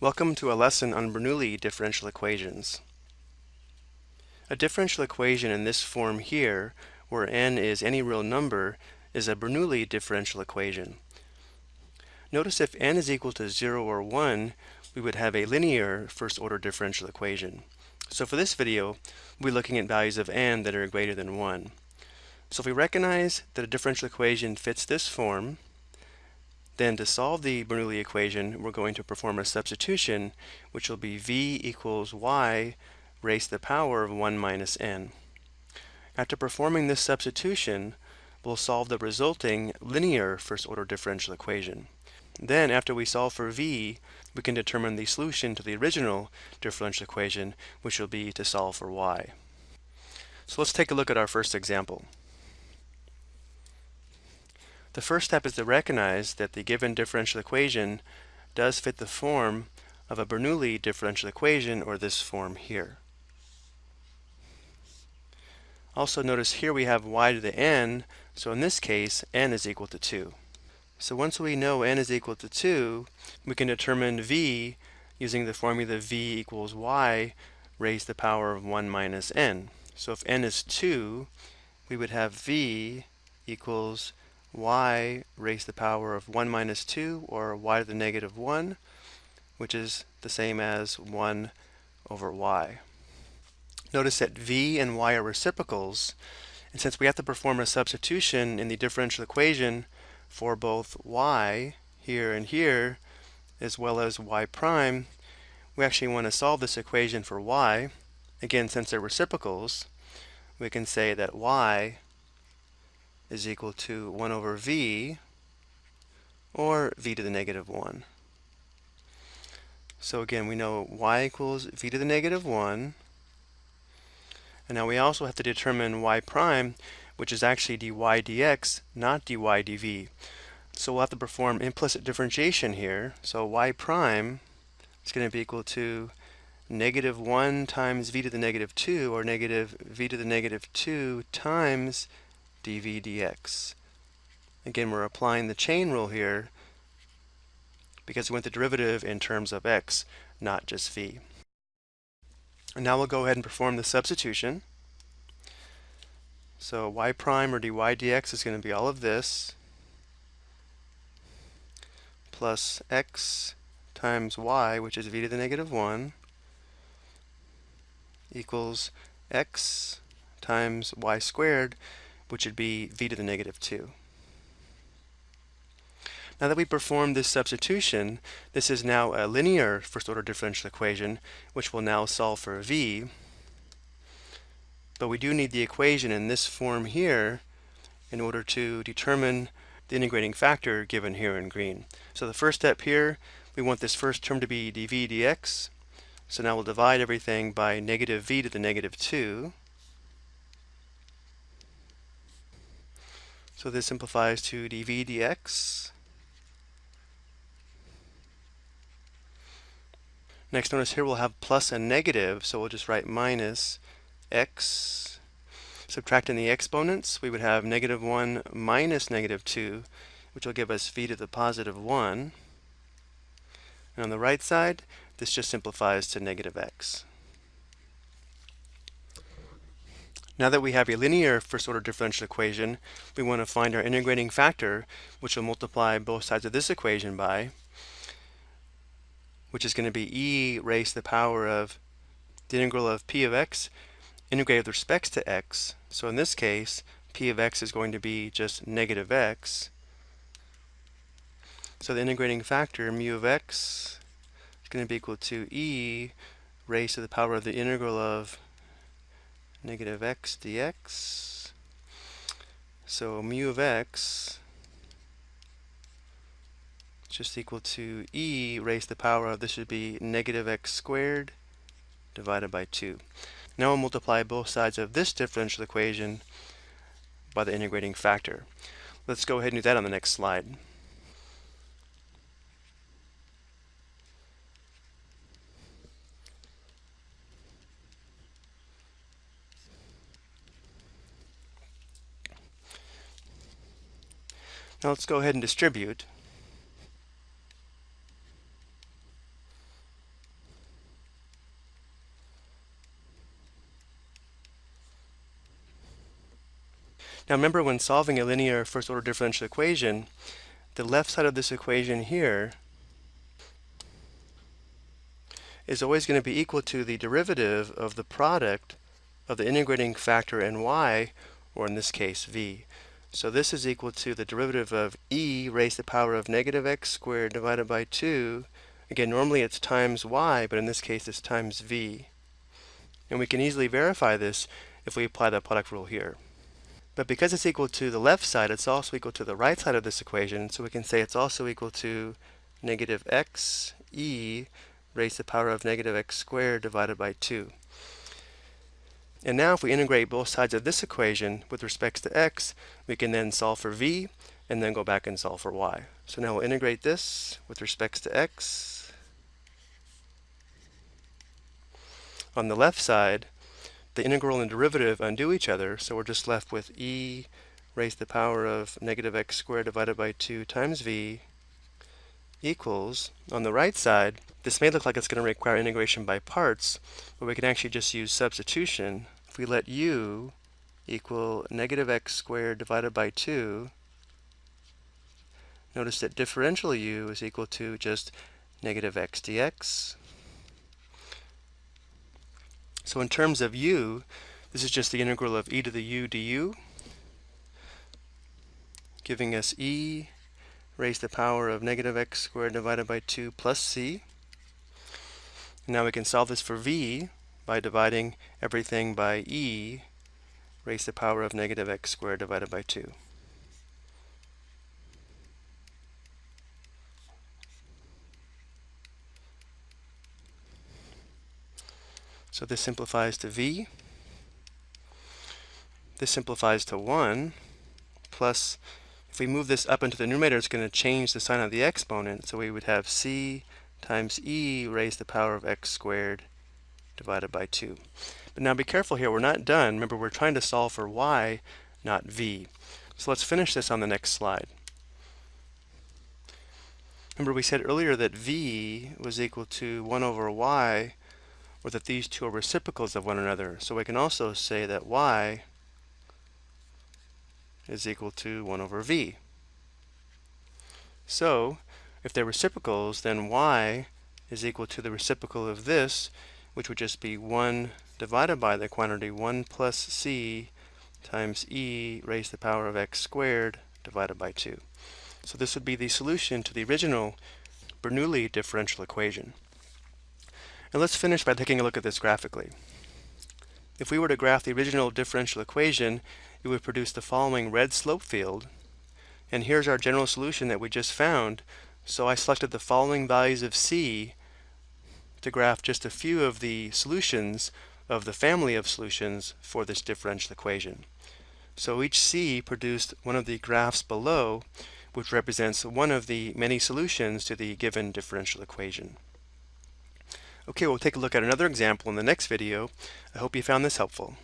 Welcome to a lesson on Bernoulli differential equations. A differential equation in this form here, where n is any real number, is a Bernoulli differential equation. Notice if n is equal to 0 or 1, we would have a linear first order differential equation. So for this video, we'll be looking at values of n that are greater than 1. So if we recognize that a differential equation fits this form, then to solve the Bernoulli equation, we're going to perform a substitution, which will be v equals y raised to the power of 1 minus n. After performing this substitution, we'll solve the resulting linear first-order differential equation. Then, after we solve for v, we can determine the solution to the original differential equation, which will be to solve for y. So let's take a look at our first example. The first step is to recognize that the given differential equation does fit the form of a Bernoulli differential equation, or this form here. Also notice here we have y to the n, so in this case, n is equal to 2. So once we know n is equal to 2, we can determine v using the formula v equals y raised to the power of 1 minus n. So if n is 2, we would have v equals y raised to the power of 1 minus 2, or y to the negative 1, which is the same as 1 over y. Notice that v and y are reciprocals, and since we have to perform a substitution in the differential equation for both y here and here, as well as y prime, we actually want to solve this equation for y. Again, since they're reciprocals, we can say that y is equal to 1 over v, or v to the negative 1. So again, we know y equals v to the negative 1. And now we also have to determine y prime, which is actually dy dx, not dy dv. So we'll have to perform implicit differentiation here. So y prime is going to be equal to negative 1 times v to the negative 2, or negative v to the negative 2 times dv dx. Again, we're applying the chain rule here because we want the derivative in terms of x, not just v. And now we'll go ahead and perform the substitution. So y prime or dy dx is going to be all of this plus x times y, which is v to the negative 1, equals x times y squared, which would be v to the negative 2. Now that we performed this substitution, this is now a linear first-order differential equation, which will now solve for v. But we do need the equation in this form here in order to determine the integrating factor given here in green. So the first step here, we want this first term to be dv dx. So now we'll divide everything by negative v to the negative 2. So this simplifies to dv dx. Next, notice here we'll have plus and negative, so we'll just write minus x. Subtracting the exponents, we would have negative 1 minus negative 2, which will give us v to the positive 1. And on the right side, this just simplifies to negative x. Now that we have a linear first-order differential equation, we want to find our integrating factor, which will multiply both sides of this equation by, which is going to be e raised to the power of the integral of p of x integrated with respect to x. So in this case, p of x is going to be just negative x. So the integrating factor, mu of x, is going to be equal to e raised to the power of the integral of negative x dx. So mu of x is just equal to e raised to the power of, this would be negative x squared divided by 2. Now we'll multiply both sides of this differential equation by the integrating factor. Let's go ahead and do that on the next slide. Now let's go ahead and distribute. Now remember when solving a linear first order differential equation, the left side of this equation here is always going to be equal to the derivative of the product of the integrating factor and in y, or in this case, v. So this is equal to the derivative of e raised to the power of negative x squared divided by 2. Again, normally it's times y, but in this case it's times v. And we can easily verify this if we apply the product rule here. But because it's equal to the left side, it's also equal to the right side of this equation, so we can say it's also equal to negative x e raised to the power of negative x squared divided by 2. And now if we integrate both sides of this equation with respects to x, we can then solve for v and then go back and solve for y. So now we'll integrate this with respects to x. On the left side, the integral and derivative undo each other, so we're just left with e raised to the power of negative x squared divided by 2 times v equals, on the right side, this may look like it's going to require integration by parts, but we can actually just use substitution. If we let u equal negative x squared divided by 2, notice that differential u is equal to just negative x dx. So in terms of u, this is just the integral of e to the u du, giving us e raised to the power of negative x squared divided by 2 plus c. Now we can solve this for v by dividing everything by e raised to the power of negative x squared divided by 2. So this simplifies to v. This simplifies to 1 plus if we move this up into the numerator, it's going to change the sign of the exponent. So we would have c times e raised to the power of x squared divided by 2. But now be careful here, we're not done. Remember, we're trying to solve for y, not v. So let's finish this on the next slide. Remember, we said earlier that v was equal to 1 over y, or that these two are reciprocals of one another. So we can also say that y is equal to 1 over v. So, if they're reciprocals, then y is equal to the reciprocal of this, which would just be 1 divided by the quantity 1 plus c times e raised to the power of x squared divided by 2. So this would be the solution to the original Bernoulli differential equation. And let's finish by taking a look at this graphically. If we were to graph the original differential equation, it would produce the following red slope field. And here's our general solution that we just found. So I selected the following values of C to graph just a few of the solutions of the family of solutions for this differential equation. So each C produced one of the graphs below, which represents one of the many solutions to the given differential equation. Okay, we'll take a look at another example in the next video. I hope you found this helpful.